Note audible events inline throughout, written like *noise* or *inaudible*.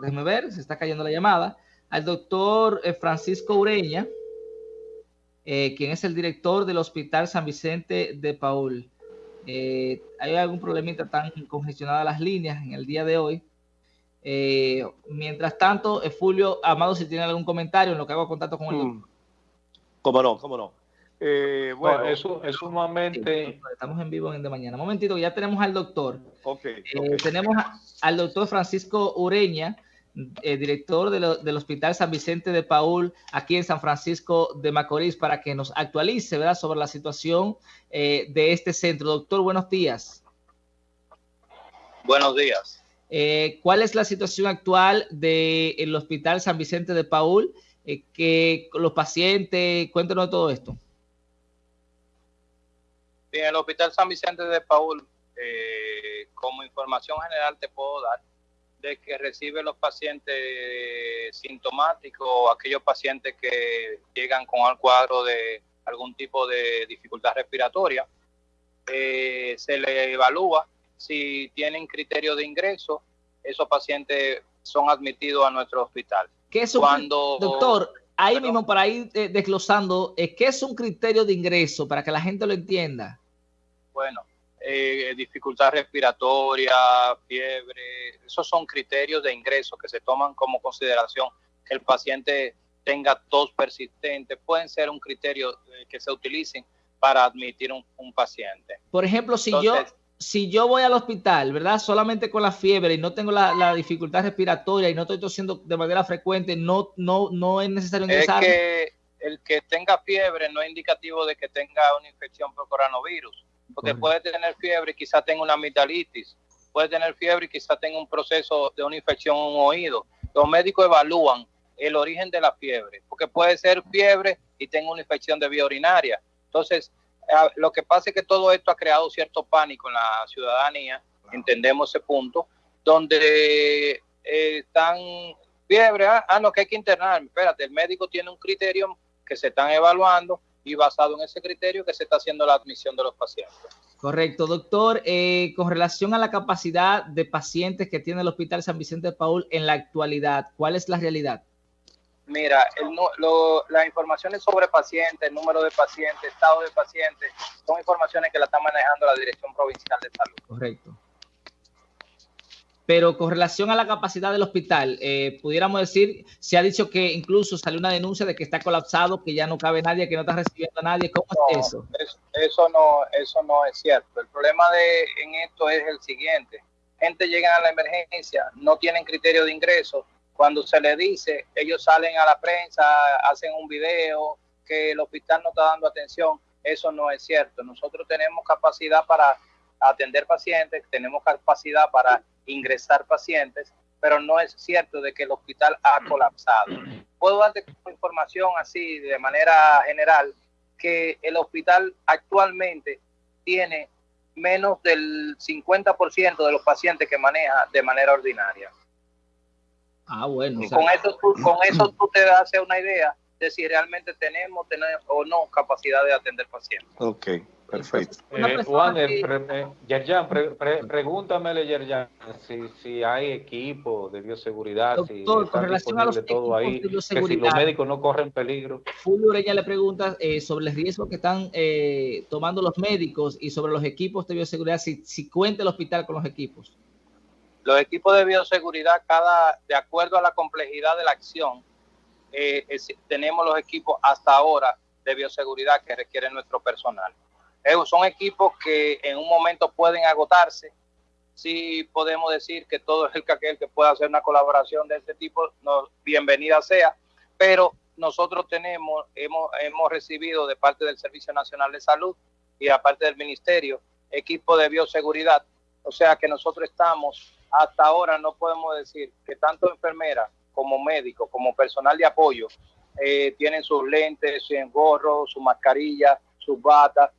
déjeme ver, se está cayendo la llamada, al doctor eh, Francisco Ureña, eh, quien es el director del Hospital San Vicente de Paul. Eh, hay algún problemita tan congestionadas las líneas en el día de hoy. mientras tanto, Fulvio Amado, si tiene algún comentario en lo que hago contacto con el doctor. Mm. Cómo no, cómo no. Bueno, eso es sumamente... estamos en vivo en el de mañana. Un momentito, ya tenemos al doctor. Okay, Tenemos al doctor Francisco Ureña, eh, director del Hospital San Vicente de Paul, aquí en San Francisco de Macorís, para que nos actualice ¿verdad? sobre la situación eh, de este centro. Doctor, buenos días. Buenos días. Eh, ¿Cuál es la situación actual del Hospital San Vicente de Paul? que los pacientes, cuéntenos de todo esto. Bien, el Hospital San Vicente de Paul, como información general te puedo dar de que recibe los pacientes sintomáticos, aquellos pacientes que llegan con el cuadro de algún tipo de dificultad respiratoria. Eh, se le evalúa si tienen criterio de ingreso, esos pacientes son admitidos a nuestro hospital. ¿Qué es Cuando, doctor, ahí mismo para ir eh, desglosando, eh, ¿qué es un criterio de ingreso para que la gente lo entienda? Bueno, eh, dificultad respiratoria, fiebre, esos son criterios de ingreso que se toman como consideración que el paciente tenga tos persistente, pueden ser un criterio eh, que se utilicen para admitir un, paciente. Por ejemplo, si yo si yo voy al hospital, ¿verdad? Solamente con la fiebre y no tengo la, dificultad respiratoria y no estoy tosiendo de manera frecuente, no, no, no es necesario ingresar. Es que el que tenga fiebre no es indicativo de que tenga una infección por coronavirus porque puede tener fiebre y quizá tenga una amigdalitis, puede tener fiebre y quizá tenga un proceso de una infección en un oído. Los médicos evalúan el origen de la fiebre, porque puede ser fiebre y tenga una infección de vía urinaria. Entonces, lo que pasa es que todo esto ha creado cierto pánico en la ciudadanía, entendemos ese punto, donde eh, están fiebre, ah, ah, no, que hay que internar, espérate, el médico tiene un criterio que se están evaluando y basado en ese criterio que se está haciendo la admisión de los pacientes. Correcto, doctor. Eh, con relación a la capacidad de pacientes que tiene el Hospital San Vicente de Paul en la actualidad, ¿cuál es la realidad? Mira, las informaciones sobre pacientes, número de pacientes, estado de pacientes, son informaciones que la está manejando la Dirección Provincial de Salud. Correcto. Pero con relación a la capacidad del hospital, eh, pudiéramos decir, se ha dicho que incluso salió una denuncia de que está colapsado, que ya no cabe nadie, que no está recibiendo a nadie. ¿Cómo es eso? eso? no, eso no es cierto. El problema de en esto es el siguiente. Gente llega a la emergencia, no tienen criterio de ingreso. Cuando se le dice, ellos salen a la prensa, hacen un video, que el hospital no está dando atención. Eso no es cierto. Nosotros tenemos capacidad para atender pacientes, tenemos capacidad para ingresar pacientes, pero no es cierto de que el hospital ha colapsado. Puedo darte información así de manera general que el hospital actualmente tiene menos del 50% de los pacientes que maneja de manera ordinaria. Ah, bueno. con, eso, con eso tú *clears throat* te das una idea de si realmente tenemos, tenemos o no capacidad de atender pacientes. Ok. Perfecto. Eh, Juan, eh, Yerjan, pregúntamele, Yerjan, si, si hay equipo de bioseguridad, si con relación a los todo ahí, que si los médicos no corren peligro. Julio Ureña le pregunta eh, sobre el riesgo que están eh, tomando los médicos y sobre los equipos de bioseguridad, si, si cuenta el hospital con los equipos. Los equipos de bioseguridad, cada de acuerdo a la complejidad de la acción, tenemos los equipos hasta ahora de bioseguridad que requiere nuestro personal son equipos que en un momento pueden agotarse. Sí podemos decir que todo el que aquel que pueda hacer una colaboración de este tipo, bienvenida sea, pero nosotros tenemos, hemos, hemos recibido de parte del Servicio Nacional de Salud y aparte del Ministerio, equipo de bioseguridad. O sea que nosotros estamos, hasta ahora no podemos decir que tanto enfermeras como médicos, como personal de apoyo, eh, tienen sus lentes, su engorro, su mascarilla, sus batas,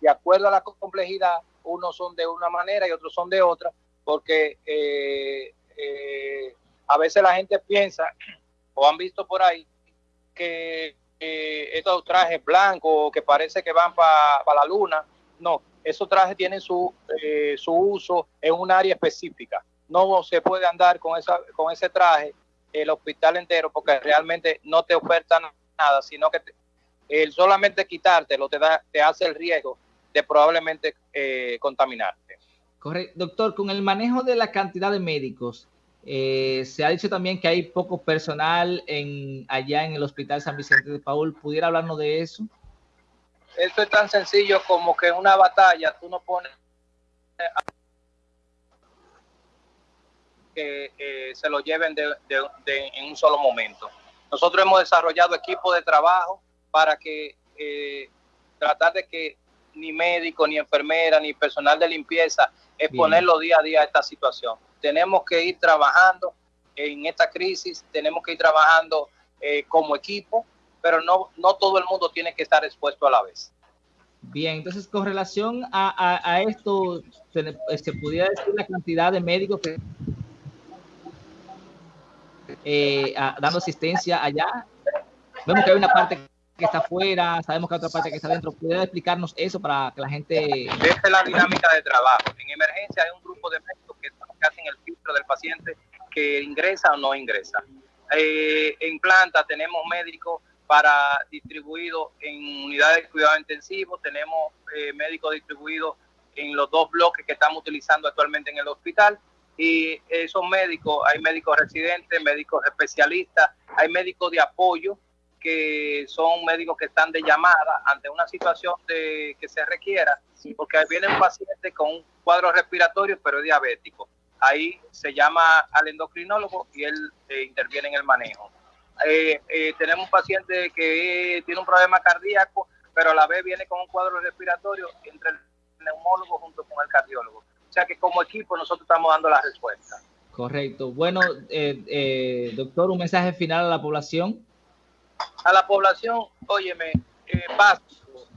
de acuerdo a la complejidad, unos son de una manera y otros son de otra, porque eh, eh, a veces la gente piensa o han visto por ahí que estos trajes blancos que parece que van para la luna, no, esos trajes tienen su, eh, su uso en un área específica. no se puede andar con, esa, con ese traje el hospital entero porque realmente no te oferta nada, sino que el solamente quitártelo te, da, te hace el riesgo de probablemente eh, contaminarte. Correcto. Doctor, con el manejo de la cantidad de médicos, eh, se ha dicho también que hay poco personal en, allá en el Hospital San Vicente de Paul. ¿Pudiera hablarnos de eso? Esto es tan sencillo como que en una batalla tú no pones que eh, se lo lleven de, en un solo momento. Nosotros hemos desarrollado equipos de trabajo para que eh, tratar de que ni médico, ni enfermera, ni personal de limpieza exponerlo día a día a esta situación. Tenemos que ir trabajando en esta crisis, tenemos que ir trabajando eh, como equipo, pero no, no todo el mundo tiene que estar expuesto a la vez. Bien, entonces con relación a, a, esto, se, se, pudiera decir la cantidad de médicos que eh, dando asistencia allá. Vemos que hay una parte que está afuera, sabemos que hay otra parte que está adentro. ¿Puede explicarnos eso para que la gente... Esta es la dinámica de trabajo. En emergencia hay un grupo de médicos que, hacen el filtro del paciente que ingresa o no ingresa. Eh, en planta tenemos médicos para distribuidos en unidades de cuidado intensivo, tenemos eh, médicos distribuidos en los dos bloques que estamos utilizando actualmente en el hospital y esos médicos, hay médicos residentes, médicos especialistas, hay médicos de apoyo que son médicos que están de llamada ante una situación de, que se requiera, porque viene un paciente con un cuadro respiratorio pero es diabético. Ahí se llama al endocrinólogo y él eh, interviene en el manejo. Eh, eh, tenemos un paciente que tiene un problema cardíaco, pero a la vez viene con un cuadro respiratorio entre el neumólogo junto con el cardiólogo. O sea que como equipo nosotros estamos dando la respuesta. Correcto. Bueno, eh, eh, doctor, un mensaje final a la población. A la población, óyeme, eh,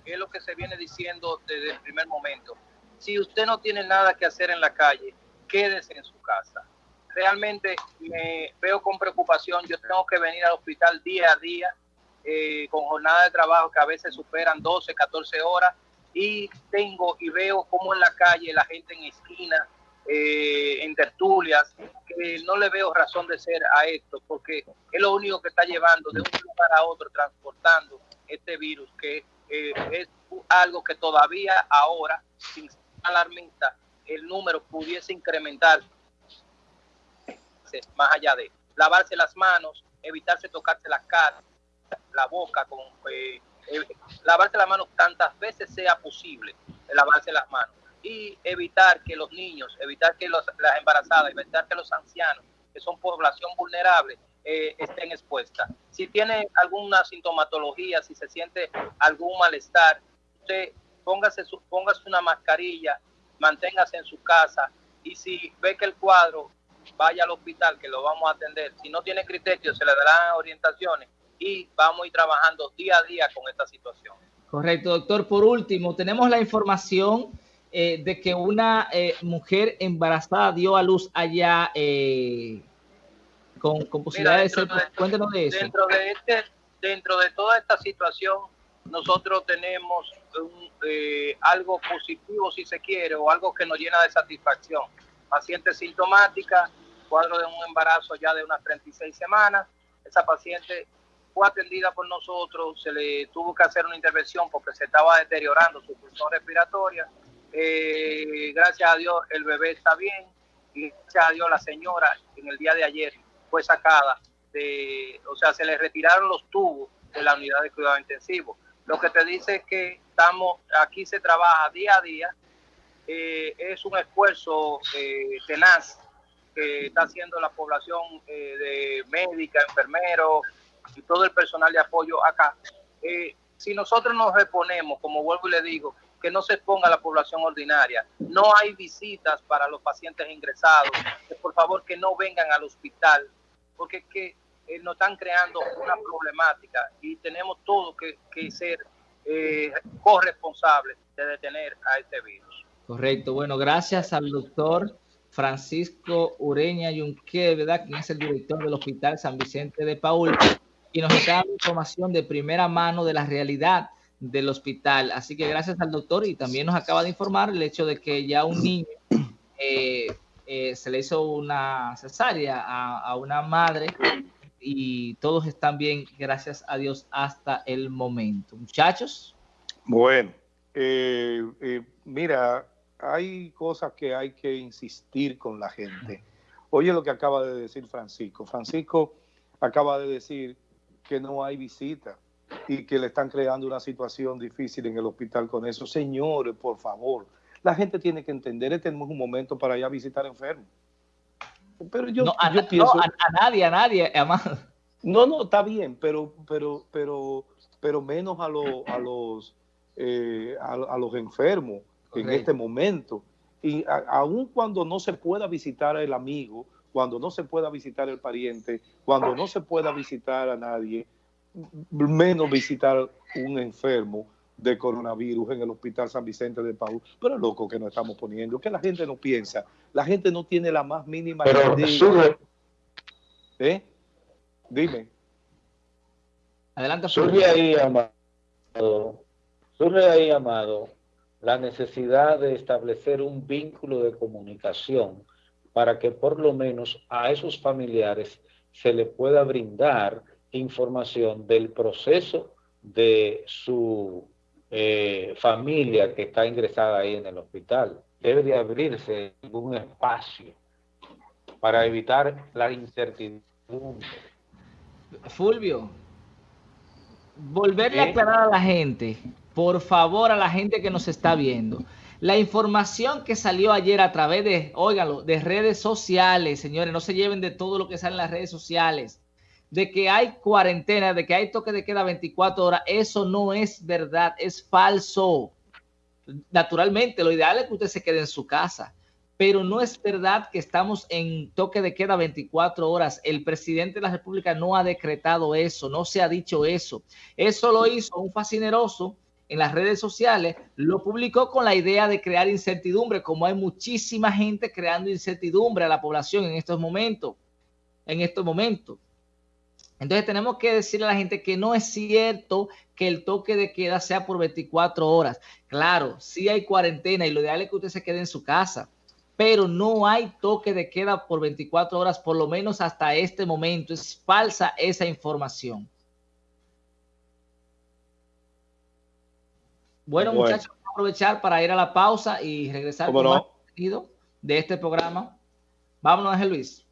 es lo que se viene diciendo desde el primer momento. Si usted no tiene nada que hacer en la calle, quédese en su casa. Realmente me veo con preocupación, yo tengo que venir al hospital día a día eh, con jornadas de trabajo que a veces superan 12, 14 horas y tengo y veo como en la calle la gente en esquina, eh, en tertulias, que no le veo razón de ser a esto, porque es lo único que está llevando de un lugar a otro, transportando este virus, que eh, es algo que todavía ahora, sin ser alarmista, el número pudiese incrementar más allá de lavarse las manos, evitarse tocarse la cara, la boca con... Eh, eh, lavarse las manos tantas veces sea posible, lavarse las manos y evitar que los niños, evitar que las embarazadas, evitar que los ancianos, que son población vulnerable, eh, estén expuestas. Si tiene alguna sintomatología, si se siente algún malestar, usted póngase, su, póngase una mascarilla, manténgase en su casa y si ve que el cuadro, vaya al hospital que lo vamos a atender. Si no tiene criterio, se le darán orientaciones y vamos a ir trabajando día a día con esta situación. Correcto, doctor. Por último, tenemos la información eh, de que una eh, mujer embarazada dio a luz allá eh, con, con posibilidades de ser... Cuéntenos de eso. Dentro de, este, dentro de toda esta situación, nosotros tenemos algo positivo, si se quiere, o algo que nos llena de satisfacción. Paciente sintomática, cuadro de un embarazo ya de unas 36 semanas. Esa paciente fue atendida por nosotros, se le tuvo que hacer una intervención porque se estaba deteriorando su función respiratoria. Eh, gracias a Dios el bebé está bien y gracias a Dios la señora en el día de ayer fue sacada de, o sea, se le retiraron los tubos de la unidad de cuidado intensivo. Lo que te dice es que estamos, aquí se trabaja día a día, eh, es un esfuerzo eh, tenaz que está haciendo la población de médica, enfermeros, y todo el personal de apoyo acá. Eh, si nosotros nos reponemos, como vuelvo y le digo, que no se exponga la población ordinaria, no hay visitas para los pacientes ingresados, por favor que no vengan al hospital, porque que eh, nos están creando una problemática y tenemos todo que, que ser eh, corresponsables de detener a este virus. Correcto, bueno, gracias al doctor Francisco Ureña Yunque, ¿verdad? Quien es el director del Hospital San Vicente de Paul y nos está dando información de primera mano de la realidad del hospital. Así que gracias al doctor y también nos acaba de informar el hecho de que ya un niño eh, eh, se le hizo una cesárea a, una madre y todos están bien, gracias a Dios, hasta el momento. Muchachos. Bueno, eh, eh, mira, hay cosas que hay que insistir con la gente. Oye lo que acaba de decir Francisco. Francisco acaba de decir que no hay visita y que le están creando una situación difícil en el hospital con eso. Señores, por favor, la gente tiene que entender, este no es un momento para ir a visitar enfermos. Pero yo, no, a, pienso... a, nadie, a nadie, No, no, está bien, pero, pero, pero, pero menos a, a los, eh, a, los enfermos en este momento. Y aun cuando no se pueda visitar al amigo, cuando no se pueda visitar el pariente, cuando no se pueda visitar a nadie, menos visitar un enfermo de coronavirus en el Hospital San Vicente de Paúl. Pero es loco que nos estamos poniendo, que la gente no piensa, la gente no tiene la más mínima Pero idea. ¿Eh? Dime. Adelante. Surge ahí, Amado, surge ahí, Amado, la necesidad de establecer un vínculo de comunicación para que por lo menos a esos familiares se le pueda brindar información del proceso de su eh, familia que está ingresada ahí en el hospital. Debe de abrirse un espacio para evitar la incertidumbre. Fulvio, volverle a aclarar a la gente, por favor, a la gente que nos está viendo. La información que salió ayer a través de, óigalo, de redes sociales, señores, no se lleven de todo lo que sale en las redes sociales de que hay cuarentena, de que hay toque de queda 24 horas, eso no es verdad, es falso. Naturalmente, lo ideal es que usted se quede en su casa, pero no es verdad que estamos en toque de queda 24 horas. El presidente de la República no ha decretado eso, no se ha dicho eso. Eso lo hizo un fascineroso en las redes sociales, lo publicó con la idea de crear incertidumbre, como hay muchísima gente creando incertidumbre a la población en estos momentos. En estos momentos. Entonces tenemos que decirle a la gente que no es cierto que el toque de queda sea por 24 horas. Claro, sí hay cuarentena y lo ideal es que usted se quede en su casa, pero no hay toque de queda por 24 horas, por lo menos hasta este momento. Es falsa esa información. Bueno, muchachos, vamos a aprovechar para ir a la pausa y regresar con más contenido de este programa. Vámonos, Ángel Luis.